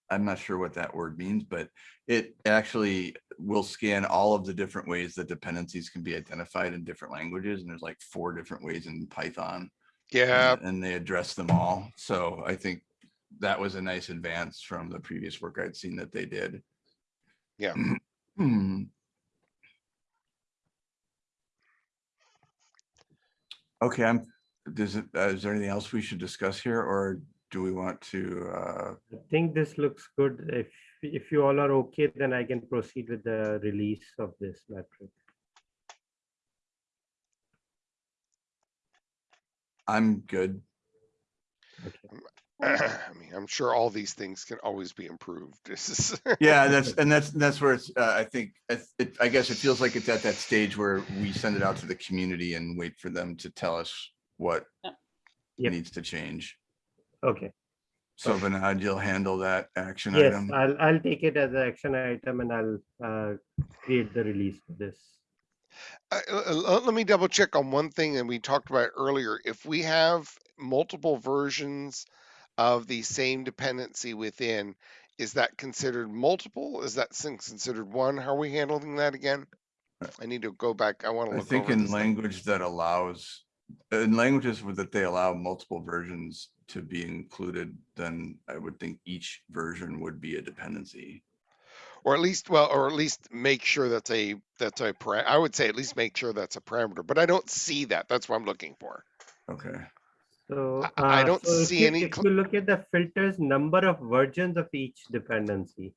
A: I'm not sure what that word means, but it actually will scan all of the different ways that dependencies can be identified in different languages. And there's like four different ways in Python.
B: Yeah,
A: and- And they address them all. So I think that was a nice advance from the previous work I'd seen that they did.
B: Yeah.
A: Okay, I'm, does it, uh, is there anything else we should discuss here or do we want to, uh,
D: I think this looks good. If, if you all are okay, then I can proceed with the release of this metric.
A: I'm good.
D: Okay.
B: I mean, I'm sure all these things can always be improved.
A: Yeah, that's, and that's, that's where it's, uh, I think, I it, I guess it feels like it's at that stage where we send it out to the community and wait for them to tell us what
E: Yep.
D: Yep.
A: needs to change.
D: Okay,
A: So Vinod, you'll handle that action
D: yes,
A: item.
D: I'll, I'll take it as an action item and I'll uh, create the release for this.
B: Uh, let me double check on one thing that we talked about earlier. If we have multiple versions of the same dependency within, is that considered multiple? Is that considered one? How are we handling that again? Uh, I need to go back. I want to
A: I think in
B: this thing.
A: language that allows, in languages that they allow multiple versions to be included, then I would think each version would be a dependency.
B: Or at least, well, or at least make sure that's a, that's a, I would say at least make sure that's a parameter, but I don't see that. That's what I'm looking for.
A: Okay,
D: So.
B: I- I
D: uh,
B: don't
D: so if
B: see
D: you-
B: any
D: If you look at the filters, number of versions of each dependency.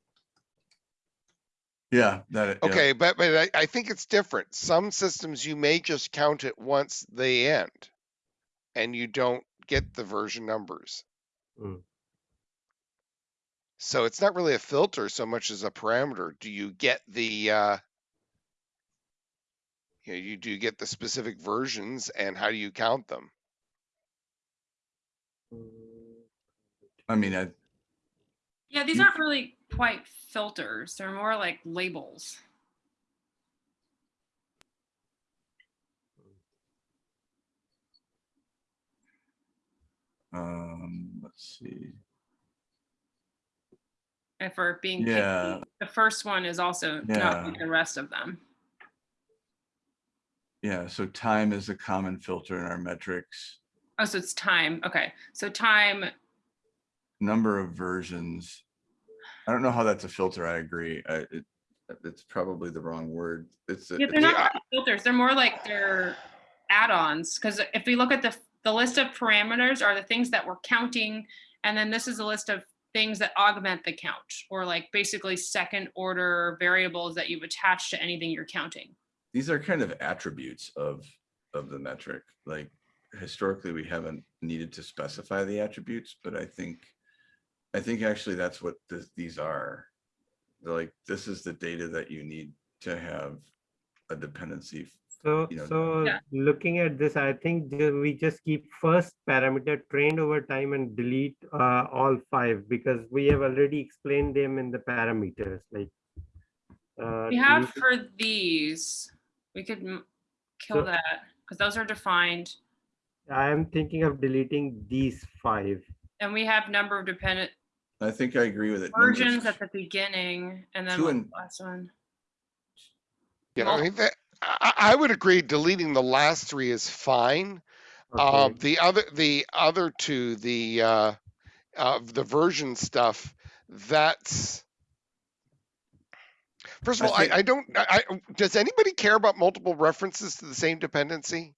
A: yeah, that. yeah.
B: Okay, but, but I, I think it's different. Some systems you may just count it once they end. And you don't get the version numbers.
D: Mm.
B: So it's not really a filter so much as a parameter. Do you get the, uh, you know, you do get the specific versions and how do you count them?
A: I mean, I,
C: Yeah, these aren't really quite filters. They're more like labels.
A: um, let's see.
C: And for being picky,
A: Yeah.
C: the first one is also
A: Yeah.
C: not like the rest of them.
A: Yeah, so time is a common filter in our metrics.
C: Oh, so it's time. Okay. So time,
A: Number of versions. I don't know how that's a filter. I agree. I, it, it's probably the wrong word. It's. a-
C: yeah, they're not really filters. They're more like they're add-ons. Because if we look at the, the list of parameters are the things that we're counting. And then this is a list of things that augment the count or like basically second order variables that you've attached to anything you're counting.
A: these are kind of attributes of of the metric like historically we haven't needed to specify the attributes but i think i think actually that's what this, these are They're like this is the data that you need to have a dependency
D: So,
A: you know,
D: so
C: Yeah.
D: looking at this, I think we just keep first parameter trained over time and delete uh, all five because we have already explained them in the parameters like. uh,
C: We have for these, we could kill
D: So-
C: that because those are defined.
D: I am thinking of deleting these five.
C: And we have number of dependent,
A: I think I agree with it. Numbers
C: Versions at the beginning and then
A: Two
C: what's
A: and-
C: the last one?
B: Yeah,
C: Well-
B: I mean, that, I, I I would agree deleting the last three is fine. Um,
D: Okay.
B: the other, the other two, the, uh, uh, the version stuff, that's. First of
A: I
B: all, I,
A: think-
B: I don't, I, I- does anybody care about multiple references to the same dependency?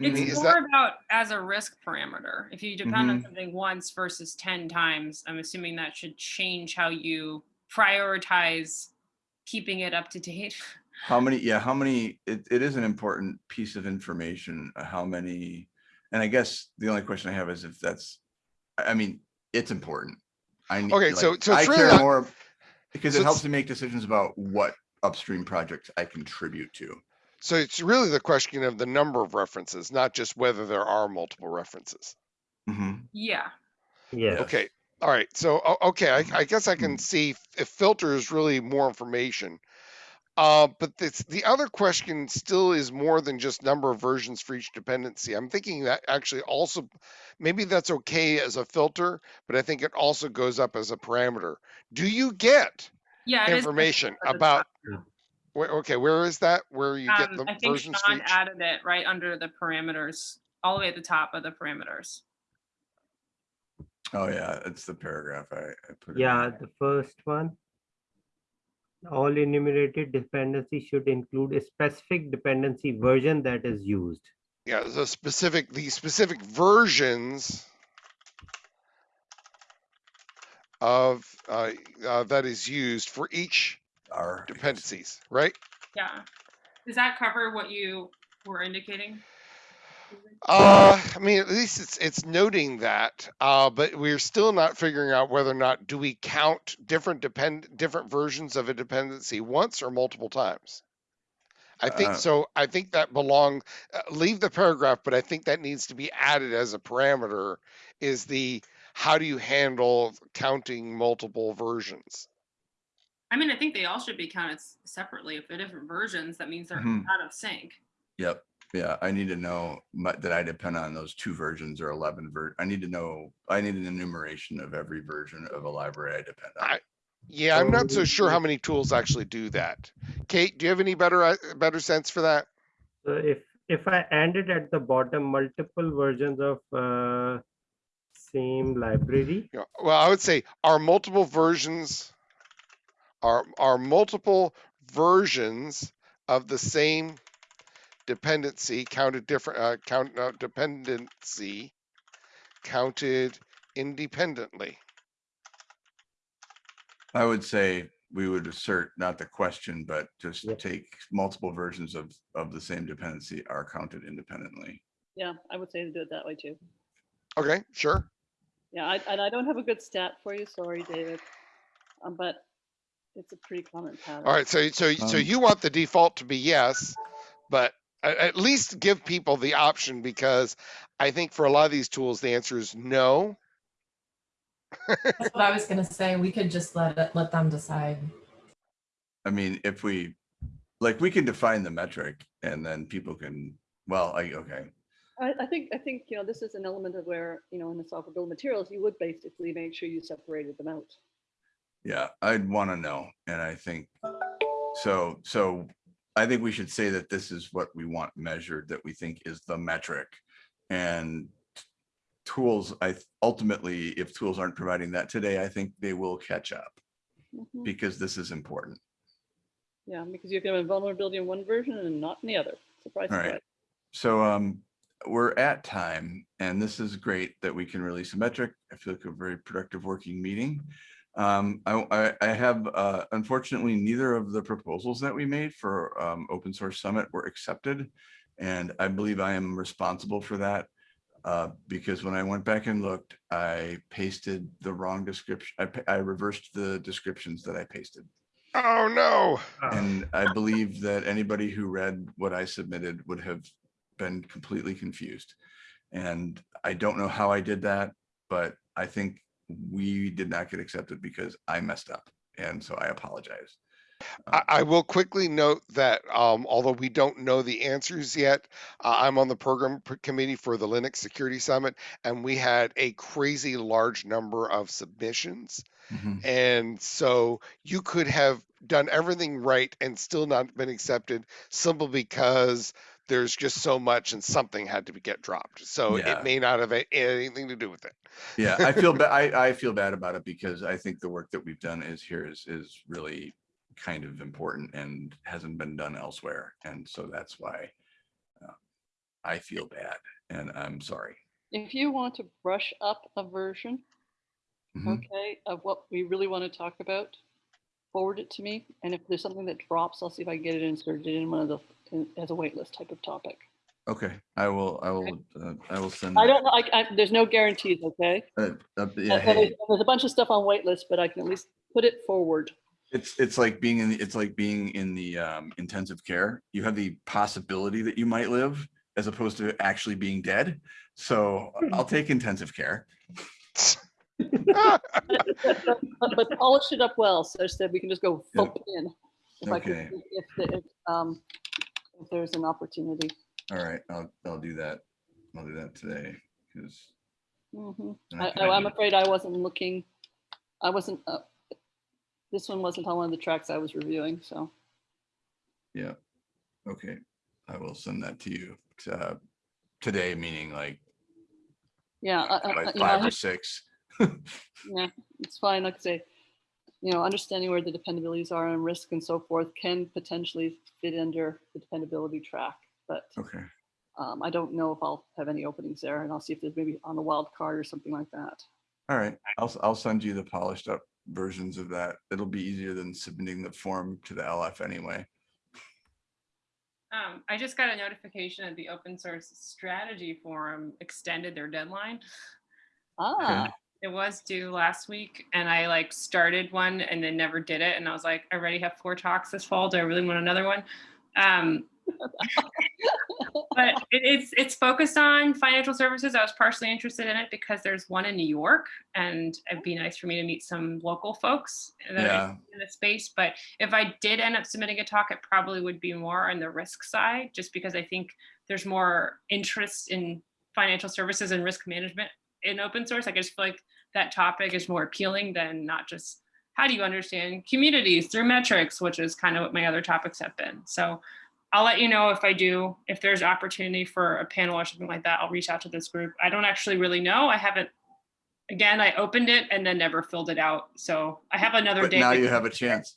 C: It's
B: is
C: more
B: that-
C: about as a risk parameter. If you depend on
A: Mhm.
C: something once versus ten times, I'm assuming that should change how you prioritize keeping it up to date.
A: How many, yeah, how many, it, it is an important piece of information, uh, how many, and I guess the only question I have is if that's, I, I mean, it's important. I need,
B: Okay, so-
A: like,
B: so
A: I
B: it's really
A: care
B: not-
A: more, because
B: so
A: it helps
B: it's-
A: me make decisions about what upstream projects I contribute to.
B: So it's really the question of the number of references, not just whether there are multiple references.
A: Mhm.
C: Yeah,
D: Yeah.
B: Okay, all right, so, okay, I, I guess I can
A: Mm.
B: see if filter is really more information. Uh, but this, the other question still is more than just number of versions for each dependency. I'm thinking that actually also, maybe that's okay as a filter, but I think it also goes up as a parameter. Do you get
C: yeah.
B: information about,
D: Yeah.
B: Where, okay, where is that? Where you get
C: Um,
B: the
C: I think
B: versions for
C: Sean
B: each?
C: added it right under the parameters, all the way at the top of the parameters.
A: Oh, yeah, it's the paragraph I, I put. in
D: Yeah,
A: there.
D: the first one. All enumerated dependencies should include a specific dependency version that is used.
B: Yeah, the specific, the specific versions of, uh, uh, that is used for each
A: Our.
B: dependencies, right?
C: Yeah. Does that cover what you were indicating?
B: Uh, I mean, at least it's, it's noting that, uh, but we're still not figuring out whether or not, do we count different depend, different versions of a dependency once or multiple times? I think
A: Uh,
B: so. I think that belong, uh, leave the paragraph, but I think that needs to be added as a parameter is the, how do you handle counting multiple versions?
C: I mean, I think they all should be counted separately. If they're different versions, that means they're
A: Mhm.
C: out of sync.
A: Yep, yeah, I need to know my- that I depend on those two versions or eleven ver, I need to know, I need an enumeration of every version of a library I depend on.
B: I- Yeah, I'm not so
D: So
B: sure how many tools actually do that. Kate, do you have any better, uh, better sense for that?
D: So if, if I ended at the bottom, multiple versions of uh, same library,
B: Yeah, well, I would say are multiple versions are are multiple versions of the same dependency counted different uh, count uh, dependency counted independently.
A: I would say we would assert not the question, but just
D: Yep.
A: take multiple versions of, of the same dependency are counted independently.
E: Yeah, I would say to do it that way too.
B: Okay, sure.
E: Yeah, I, and I don't have a good stat for you, sorry, David. Um, but it's a pretty common pattern.
B: All right, so so so
A: Um,
B: you want the default to be yes, but at least give people the option because I think for a lot of these tools the answer is no.
F: That's what I was gonna say. We could just let it, let them decide.
A: I mean, if we, like, we can define the metric and then people can, well, I, okay,
E: I, I think, I think, you know, this is an element of where, you know, in the software bill of materials, you would basically make sure you separated them out.
A: Yeah, I'd want to know. And I think, so, so I think we should say that this is what we want measured, that we think is the metric. And tools, I ultimately, if tools aren't providing that today, I think they will catch up
E: Mhm.
A: because this is important.
E: Yeah, because you can have a vulnerability in one version and not in the other. Surprise,
A: All right.
E: surprise.
A: So um, we're at time and this is great that we can release a metric. I feel like a very productive working meeting. Um, I, I, I have, uh, unfortunately, neither of the proposals that we made for um, Open Source Summit were accepted. And I believe I am responsible for that. Uh, because when I went back and looked, I pasted the wrong description. I, I reversed the descriptions that I pasted.
B: Oh no.
A: And I believe that anybody who read what I submitted would have been completely confused. And I don't know how I did that, but I think we did not get accepted because I messed up. And so I apologize.
B: I, I will quickly note that um, although we don't know the answers yet, uh, I'm on the program committee for the Linux Security Summit, and we had a crazy large number of submissions.
A: Mhm.
B: And so you could have done everything right and still not been accepted simply because there's just so much and something had to be get dropped. So
A: Yeah.
B: it may not have anything to do with it.
A: Yeah, I feel bad. I, I feel bad about it because I think the work that we've done is here is, is really kind of important and hasn't been done elsewhere. And so that's why uh, I feel bad and I'm sorry.
E: If you want to brush up a version,
A: Mhm.
E: okay, of what we really want to talk about, forward it to me. And if there's something that drops, I'll see if I can get it inserted in one of the, in- as a waitlist type of topic.
A: Okay, I will, I will, uh, I will send.
E: I don't know, I, I, there's no guarantees, okay?
A: Uh, uh, Yeah,
E: Uh,
A: hey,
E: There's there's a bunch of stuff on waitlist, but I can at least put it forward.
A: it's, it's like being in, the it's like being in the um, intensive care. You have the possibility that you might live as opposed to actually being dead. So I'll take intensive care.
E: But, but polish it up well, such that we can just go thump in. If I can,
A: Okay.
E: if, the- if, um, if there's an opportunity.
A: All right, I'll, I'll do that. I'll do that today because.
E: Mhm. I,
A: can
E: I- I'm afraid I wasn't looking, I wasn't, uh, this one wasn't on one of the tracks I was reviewing, so.
A: Yeah, okay, I will send that to you uh, today, meaning like
E: Yeah, I-
A: by
E: I- you know,
A: five or six.
E: yeah, it's fine, like I say, you know, understanding where the dependabilities are and risk and so forth can potentially fit under the dependability track, but
A: Okay,
E: um, I don't know if I'll have any openings there, and I'll see if there's maybe on a wild card or something like that.
A: all right, I'll, s- I'll send you the polished up versions of that. It'll be easier than submitting the form to the LF anyway.
C: Um, I just got a notification that the open source strategy forum extended their deadline.
E: Ah,
C: It was due last week and I like started one and then never did it. And I was like, I already have four talks this fall. Do I really want another one? Um, but it, it's it's focused on financial services. I was partially interested in it because there's one in New York, and it'd be nice for me to meet some local folks that are
A: Yeah.
C: in the space. But if I did end up submitting a talk, it probably would be more on the risk side, just because I think there's more interest in financial services and risk management in open source. Like I just feel like that topic is more appealing than not just how do you understand communities through metrics, which is kind of what my other topics have been. So I'll let you know if I do, if there's opportunity for a panel or something like that, I'll reach out to this group. I don't actually really know. I haven't, again, I opened it and then never filled it out. So I have another
A: But
C: day.
A: now you have a chance.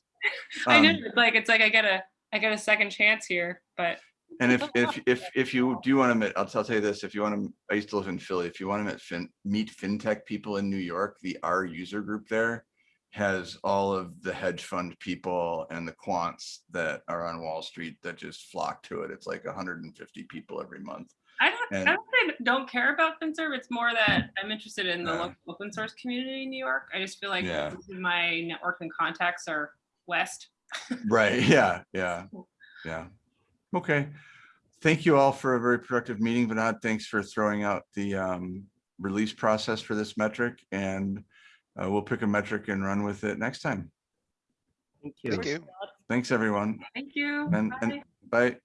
C: I know,
A: Um,
C: it's like, it's like I get a, I get a second chance here, but
A: And if, if, if, if you do want to meet, I'll tell you this, if you want to, I used to live in Philly, if you want to meet fin, meet FinTech people in New York, the R user group there has all of the hedge fund people and the quants that are on Wall Street that just flock to it. It's like hundred and fifty people every month.
C: I don't,
A: And-
C: I don't, I don't care about FinServ. It's more that hmm. I'm interested in the local open source community in New York. I just feel like
A: Yeah.
C: my network and contacts are west.
A: Right, yeah, yeah, yeah. Okay. Thank you all for a very productive meeting. Vinod, thanks for throwing out the um, release process for this metric and uh, we'll pick a metric and run with it next time.
D: Thank you.
B: Thank you.
A: Thanks, everyone.
C: Thank you.
A: And- and-
C: Bye.
A: Bye.